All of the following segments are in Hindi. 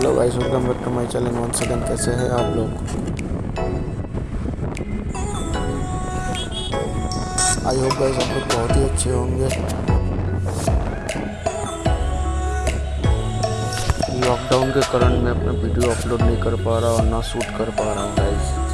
Hello guys welcome back to my channel one second कैसे हैं आप लोग? आई होप गाइस आप लोग बहुत ही अच्छे होंगे। लॉकडाउन के कारण मैं अपना वीडियो अपलोड नहीं कर पा रहा और ना शूट कर पा रहा हूँ गाइस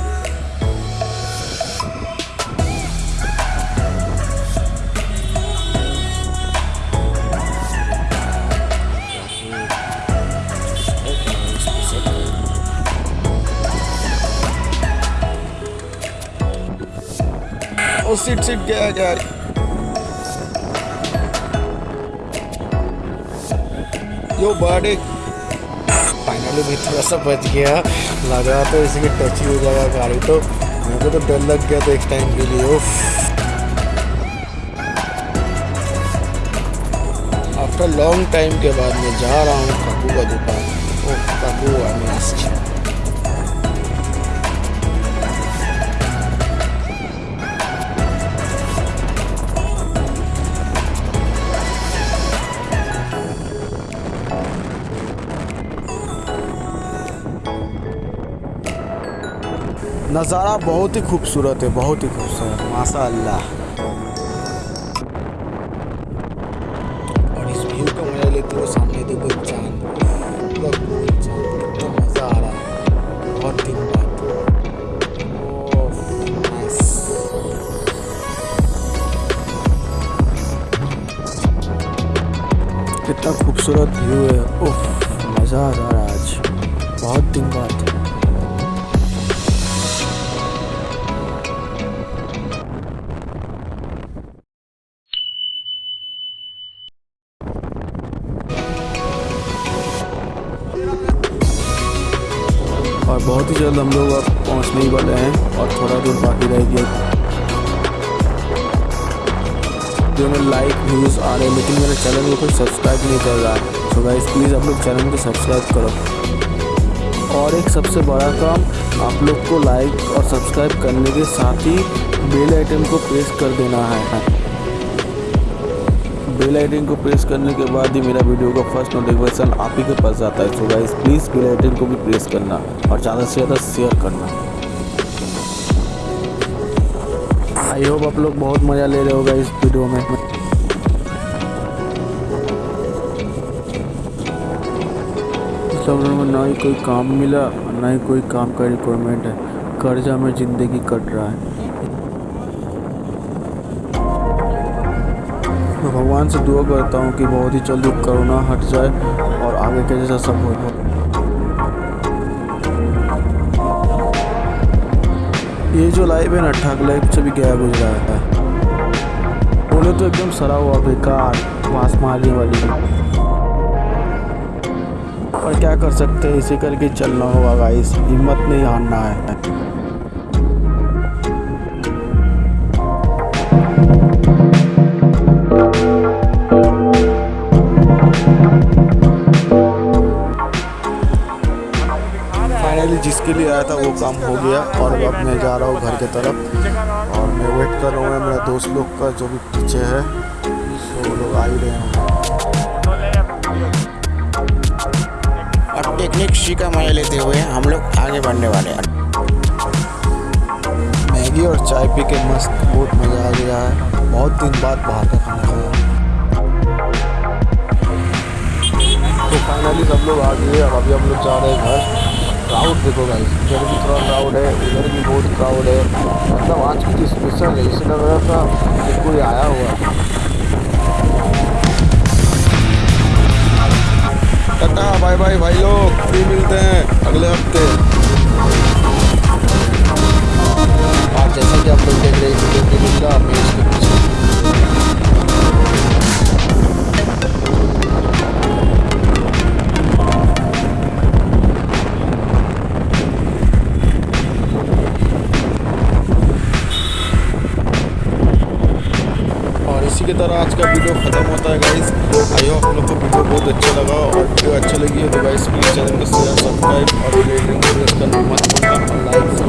ओ सीट सीट गया गया यो बर्थडे फाइनली भी थोड़ा सा बच गया। लग रहा तो इसी के टच ही हो जाएगा गाड़ी तो। मेरे को तो डर लग गया तो एक टाइम के लिए आफ्टर लॉन्ग टाइम के बाद मैं जा रहा हूँ काकू का दुकान नज़ारा बहुत ही खूबसूरत है, बहुत ही खूबसूरत माशा अल्लाह और इस व्यू का मज़ा लेते हुए सामने देखो चाँद। कितना खूबसूरत व्यू है। ओह, मज़ा आ रहा है आज। बहुत दिन बाद। और बहुत ही जल्द हम लोग अब पहुँचने ही वाले हैं और थोड़ा दूर बाकी रह गया जो में लाइक व्यूज़ आ रहे हैं, लेकिन मेरे चैनल को कोई सब्सक्राइब नहीं कर रहा। है सो गाइस प्लीज़ आप लोग चैनल को सब्सक्राइब करो। और एक सबसे बड़ा काम, आप लोग को लाइक और सब्सक्राइब करने के साथ ही बेल आइटम को प्रेस कर देना है। बेल आइकन को प्रेस करने के बाद ही मेरा वीडियो का फ़र्स्ट नोटिफिकेशन आप ही के पास जाता है। So guys please bell icon को भी प्रेस करना और ज़्यादा से ज़्यादा शेयर करना। आई होप आप लोग बहुत मज़ा ले रहे होगा इस वीडियो में। में ना ही कोई काम मिला, ना ही कोई काम का रिक्वायरमेंट है। कर्जा में ज़िंदगी कट रहा है। भगवान से दुआ करता हूँ कि बहुत ही जल्दी कोरोना हट जाए और आगे के जैसा सब हो ये जो लाइव है ना, ठग लाइव से भी गया गुजरा है। बोले तो एकदम सरा हुआ, बेकार मांस मारने वाली। और क्या कर सकते हैं, इसे करके चलना होगा गाइस हिम्मत नहीं हारना है। जिसके लिए आया था वो काम हो गया और अब मैं जा रहा हूँ घर के तरफ़। और मैं वेट कर रहा हूँ मेरा दोस्त लोग का जो भी पीछे है वो लोग आ ही रहे हैं। और टेक्निक सी का मज़ा लेते हुए हम लोग आगे बढ़ने वाले हैं। मैगी और चाय पी के मस्त बहुत मज़ा आ गया है। बहुत दिन बाद बाहर का खाना खाया। तो फाइनली सब लोग आ गए अब अभी हम लोग जा रहे हैं घर। क्राउड देखो गाइस इधर भी थोड़ा क्राउड है, उधर भी बहुत क्राउड है। मतलब आज की चीज़ स्पेशल है इसे लग रहा था कि कोई आया हुआ टाटा बाय बाय भाई लोग फिर मिलते हैं अगले हफ़्ते। इसी के तरह आज का वीडियो ख़त्म होता है गाइस आई होप आप लोग को वीडियो बहुत अच्छा लगा और वीडियो अच्छी लगी है तो गाइस प्लीज़ चैनल को सब्सक्राइब और लाइक